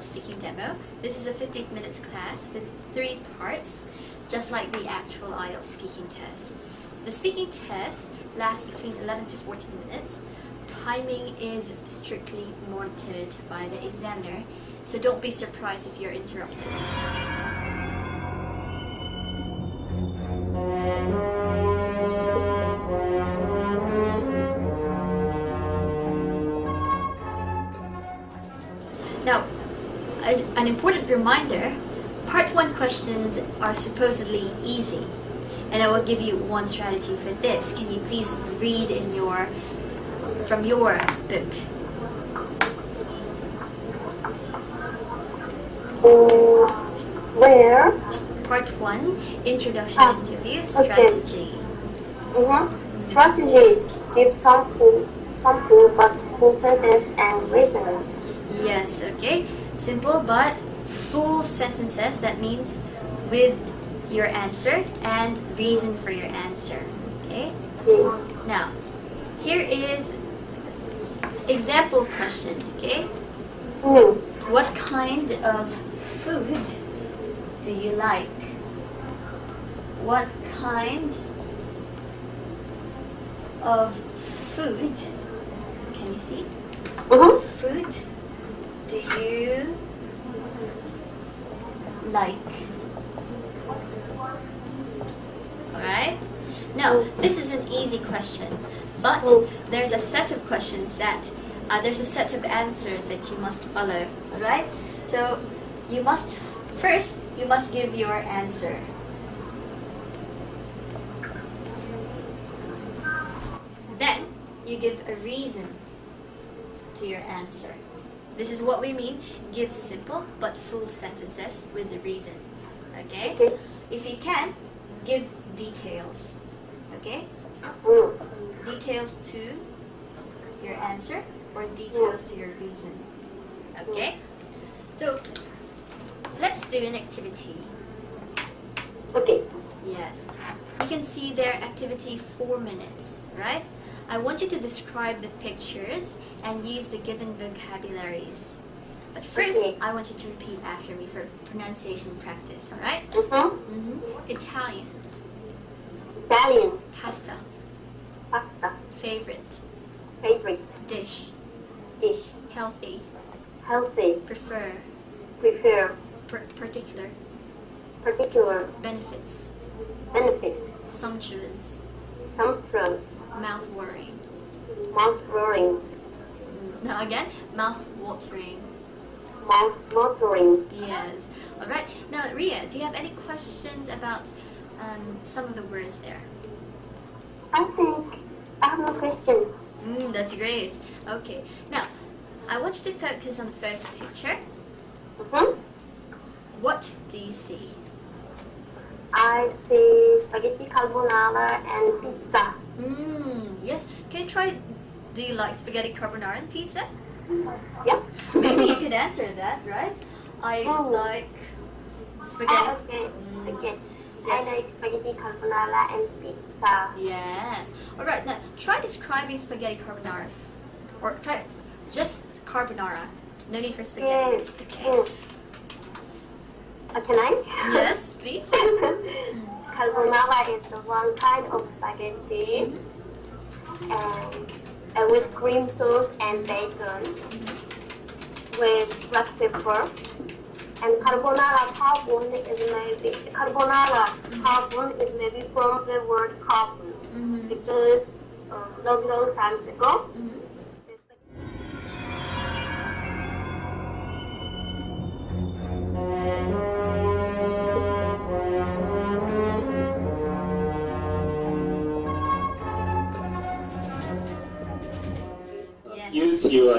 Speaking Demo. This is a 15 minutes class with three parts, just like the actual IELTS speaking test. The speaking test lasts between 11 to 14 minutes. Timing is strictly monitored by the examiner, so don't be surprised if you're interrupted. Questions are supposedly easy. And I will give you one strategy for this. Can you please read in your from your book? Where? Part one, introduction Ah, interview strategy. Mm-hmm. Strategy. Give something, something but full sentence and reasons. Yes, okay. Simple but full sentences. That means with your answer and reason for your answer. Okay? Now, here is example question, okay? What kind of food do you like? What kind of food, can you see? Mm-hmm. Food do you like? Alright? Now, this is an easy question, but there's a set of questions that, uh, there's a set of answers that you must follow. Alright? So, you must, first, you must give your answer. Then, you give a reason to your answer. This is what we mean. Give simple but full sentences with the reasons. Okay? Okay. If you can, give details. Okay? Mm. Details to your answer or details to your reason. Okay? So, let's do an activity. Okay. Yes. You can see their activity 4 minutes, right? I want you to describe the pictures and use the given vocabularies. But first, Okay. I want you to repeat after me for pronunciation practice, alright? Mm-hmm. Mm-hmm. Italian, Italian. pasta, Pasta. favorite, Favorite dish, dish. healthy, Healthy. prefer, Prefer. per- particular, Particular. benefits, Benefits. sumptuous, Sumptuous. mouth-watering. Mouth-watering. Now again, mouth-watering. Mouth-watering. Yes. All right. Now, Ria, do you have any questions about um, some of the words there? I think I have no question. Mm, that's great. Okay. Now, I want you to focus on the first picture. Mm-hmm. What do you see? I say spaghetti carbonara and pizza. Mm, yes. Can you try? Do you like spaghetti carbonara and pizza? Yeah. Maybe you can answer that, right? I Oh. like s- Ah, spaghetti. okay. Mm. Okay. Yes. I like spaghetti carbonara and pizza. Yes. All right. Now, try describing spaghetti carbonara, or try just carbonara. No need for spaghetti. Mm. Okay. Mm. Uh, can I? Yes, please. carbonara is the one kind of spaghetti and uh, with cream sauce and bacon with black pepper. And carbonara carbon is maybe carbonara carbon is maybe from the word carbon Mhm. because uh, long long times ago. Mhm. Yes.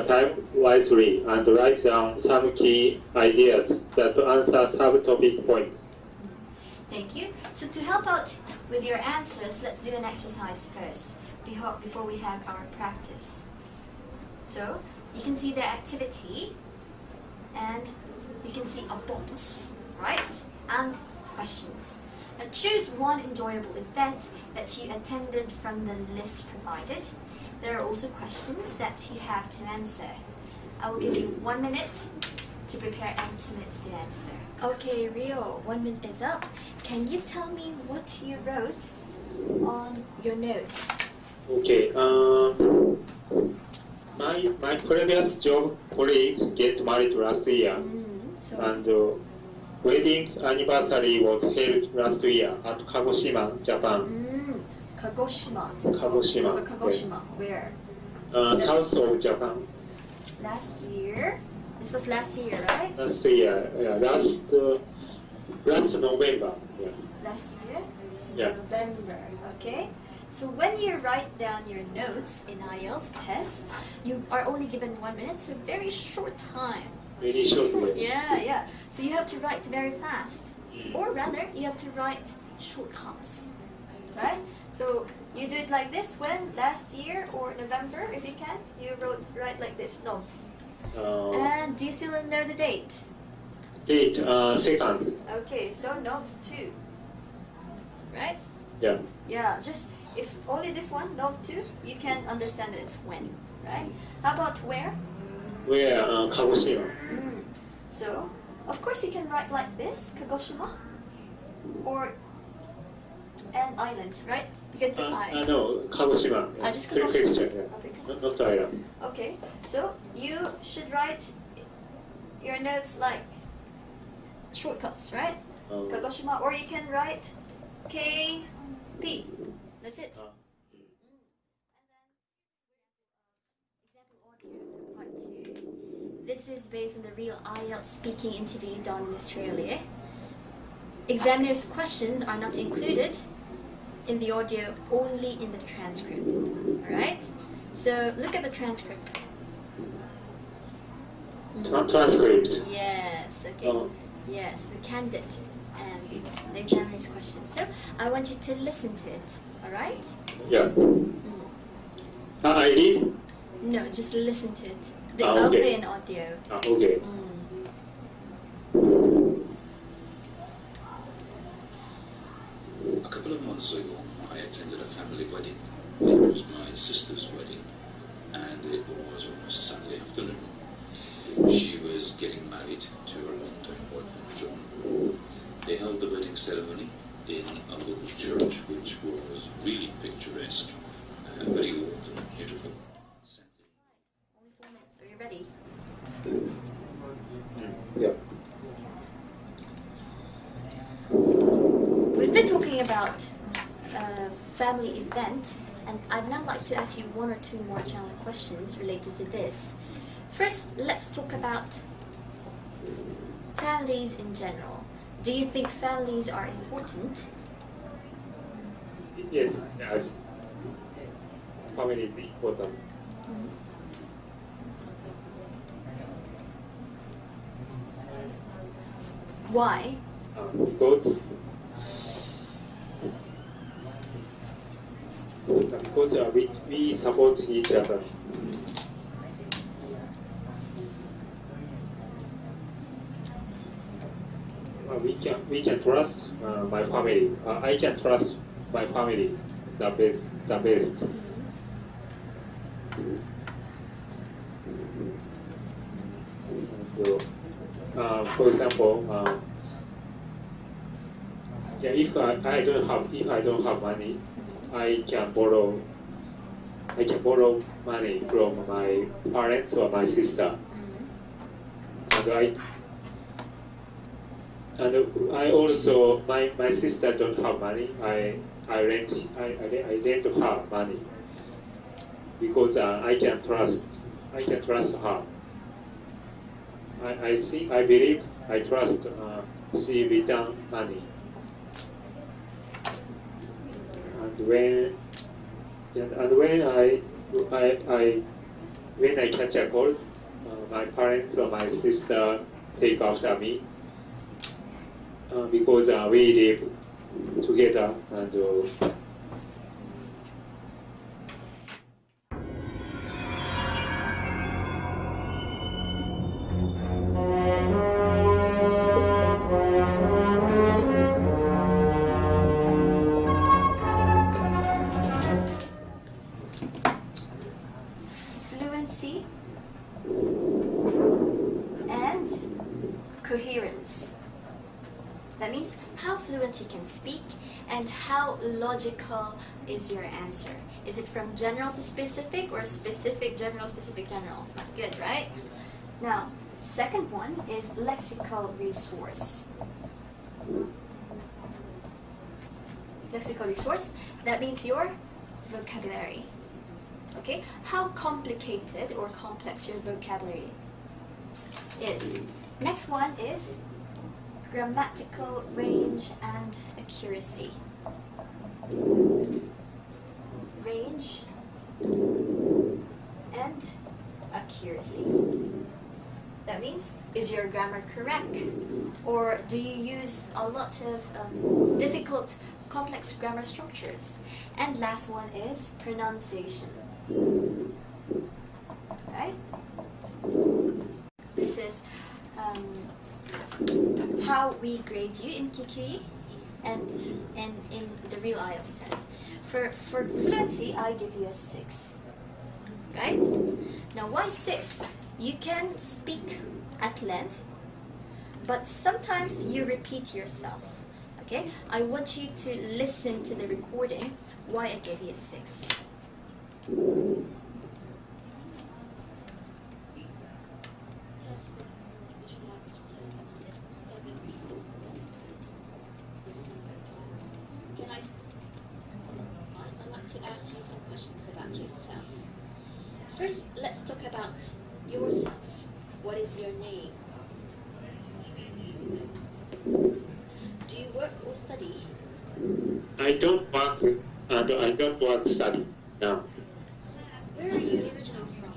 Time wisely and write down some key ideas that answer subtopic points. Thank you. So to help out with your answers, let's do an exercise first before we have our practice. So you can see the activity and you can see a box, right? And questions. Now choose one enjoyable event that you attended from the list provided. There are also questions that you have to answer. I will give you one minute to prepare and two minutes to answer. Okay, Rio, one minute is up. Can you tell me what you wrote on your notes? Okay. Um, my my previous job colleague get married last year, Mm, so, and uh, wedding anniversary was held last year at Kagoshima, Japan. mm, Kagoshima. Kagoshima. Where- Kagoshima. Where? Uh, south of Japan. Last year. This was last year, right? Last year, yeah, last uh, last November. Yeah. Last year? Yeah. November, okay? So when you write down your notes in IELTS test, you are only given one minute, so very short time. Very short. Yeah, yeah. So you have to write very fast. Mm. Or rather, you have to write shortcuts. Right? So you do it like this when last year or November, if you can, you wrote write like this, Nov. Uh, And do you still know the date? date uh, second. Okay, so Nov 2. Right? Yeah. Yeah, just if only this one, Nov 2, you can understand that it's when, right? How about where? Where uh, Kagoshima. Mm. So, of course you can write like this, Kagoshima, or an island, right? You can Uh, I. uh, no, Kagoshima. Ah, just. Kagoshima. Yeah. Okay. Not, not island. Okay, so you should write your notes like shortcuts, right? Uh, Kagoshima, or you can write K P. That's it. uh, Example audio for part two. This is based on the real IELTS speaking interview done in Australia. Examiner's questions are not included in the audio, only in the transcript. Alright? So look at the transcript. tra- transcript. Yes, okay. Uh, Yes, the candidate and the examiner's questions. So I want you to listen to it. Alright? yeah. Mm. Uh, I read. No, just listen to it. The, Ah, I'll okay. play an audio. Uh, okay. Mm. A couple of months ago, I attended a family wedding. It my sister's wedding, and it was on a Saturday afternoon. She was getting married to her long-time boyfriend, John. They held the wedding ceremony in a local church, which was really picturesque, uh, very old and beautiful. Set in Only four minutes. Are you ready? Yeah. We've been talking about a family event, and I'd now like to ask you one or two more general questions related to this. First, let's talk about families in general. Do you think families are important? Yes. Yes. Family is important. Why? Uh, because uh, we, we support each other. Uh, we can we can trust uh, my family. Uh, I can trust my family the best the best. So, uh, for example, uh, yeah, if I, I don't have if I don't have money, I can borrow. I can borrow money from my parents or my sister, and I and I also my, my sister don't have money. I I rent I, I, lend her money because uh, I can trust I can trust her. I, I think I believe I trust uh, she return money. And when and, and when I, I, I when I catch a cold, uh, my parents or my sister take after me uh, because uh, we live together and uh, logical is your answer. Is it from general to specific or specific, general, specific, general? Not good, right? Now, second one is lexical resource. Lexical resource, that means your vocabulary. Okay, how complicated or complex your vocabulary is. Next one is grammatical range and accuracy. Range and accuracy. That means, is your grammar correct? Or do you use a lot of um, difficult, complex grammar structures? And last one is pronunciation. Right? This is um, how we grade you in QQE and, and in the real IELTS test. For, for fluency, I give you a 6. Right? Now, why 6? You can speak at length, but sometimes you repeat yourself. Okay? I want you to listen to the recording why I gave you a 6. Can I? I'd like to ask you some questions about yourself. First, let's talk about yourself. What is your name? Do you work or study? I don't work. Uh, no, I don't work study now. Where are you originally from?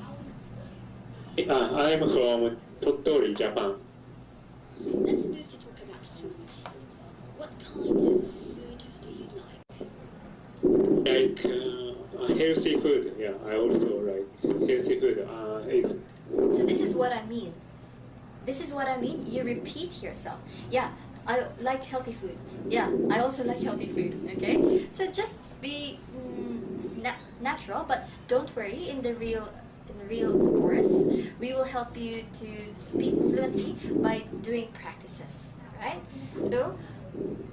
Uh, I am from Tottori, Japan. Let's move to talk about food. What kind of food do you like? Like uh, healthy food. Yeah, I also like Uh, So this is what I mean. This is what I mean. You repeat yourself. Yeah, I like healthy food. Yeah, I also like healthy food. Okay, so just be mm, na- natural, but don't worry. In the real in the real course, we will help you to speak fluently by doing practices. Right? So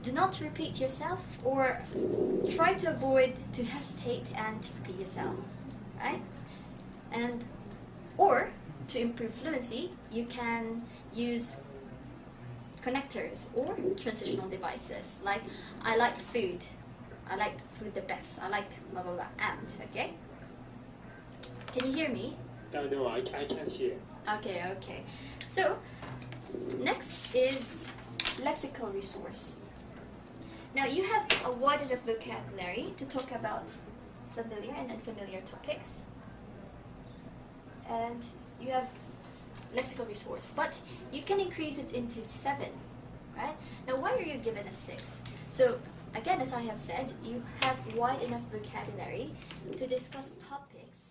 do not repeat yourself, or try to avoid to hesitate and to repeat yourself. Right? And or to improve fluency, you can use connectors or transitional devices. Like, I like food. I like food the best. I like blah blah blah. And, okay? Can you hear me? uh, no, I, I can't hear. Okay, okay. So, next is lexical resource. Now, you have a wide enough vocabulary to talk about familiar and unfamiliar topics. And you have lexical resource, but you can increase it into seven, right? Now, why are you given a six? So, again, as I have said, you have wide enough vocabulary to discuss topics.